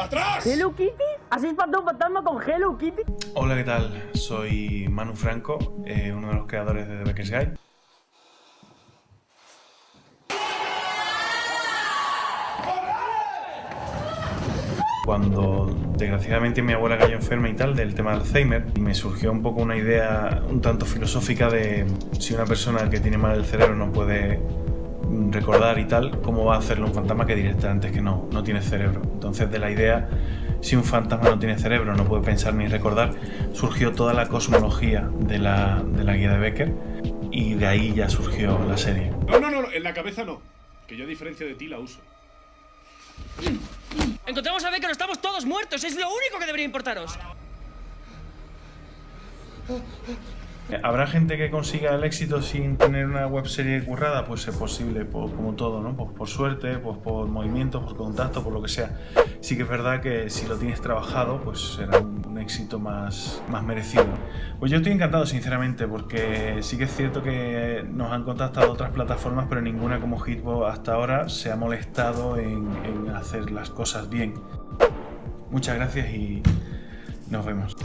¡Atrás! ¿Hello Kitty? ¿Has espantado un fantasma con Hello Kitty? Hola, ¿qué tal? Soy Manu Franco, eh, uno de los creadores de The Becker's Guide. Cuando desgraciadamente mi abuela cayó enferma y tal del tema del Alzheimer, me surgió un poco una idea un tanto filosófica de si una persona que tiene mal el cerebro no puede recordar y tal, cómo va a hacerlo un fantasma que directamente que no, no tiene cerebro. Entonces de la idea, si un fantasma no tiene cerebro, no puede pensar ni recordar, surgió toda la cosmología de la, de la guía de Becker y de ahí ya surgió la serie. No, no, no, en la cabeza no. Que yo a diferencia de ti la uso. Encontramos a Becker, estamos todos muertos. Es lo único que debería importaros. ¿Habrá gente que consiga el éxito sin tener una webserie currada? Pues es posible, como todo, ¿no? Pues por suerte, pues por movimiento, por contacto, por lo que sea. Sí que es verdad que si lo tienes trabajado, pues será un, un éxito más, más merecido. Pues yo estoy encantado, sinceramente, porque sí que es cierto que nos han contactado otras plataformas, pero ninguna como Hitbo hasta ahora se ha molestado en, en hacer las cosas bien. Muchas gracias y nos vemos.